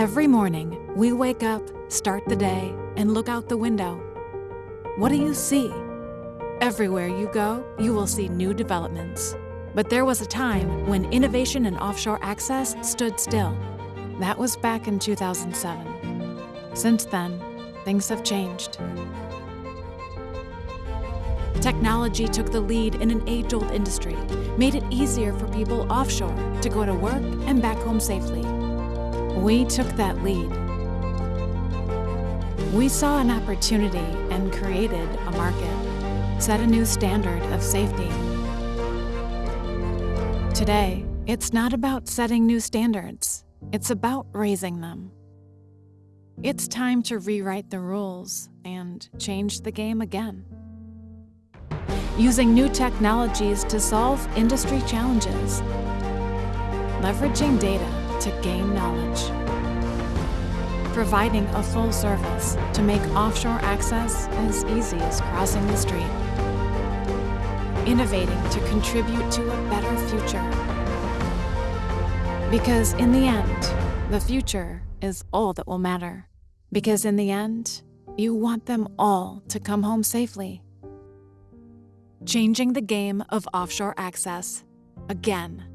Every morning, we wake up, start the day, and look out the window. What do you see? Everywhere you go, you will see new developments. But there was a time when innovation in offshore access stood still. That was back in 2007. Since then, things have changed. Technology took the lead in an age-old industry, made it easier for people offshore to go to work and back home safely. We took that lead. We saw an opportunity and created a market, set a new standard of safety. Today, it's not about setting new standards, it's about raising them. It's time to rewrite the rules and change the game again using new technologies to solve industry challenges, leveraging data to gain knowledge, providing a full service to make offshore access as easy as crossing the street, innovating to contribute to a better future. Because in the end, the future is all that will matter. Because in the end, you want them all to come home safely. Changing the game of offshore access. Again.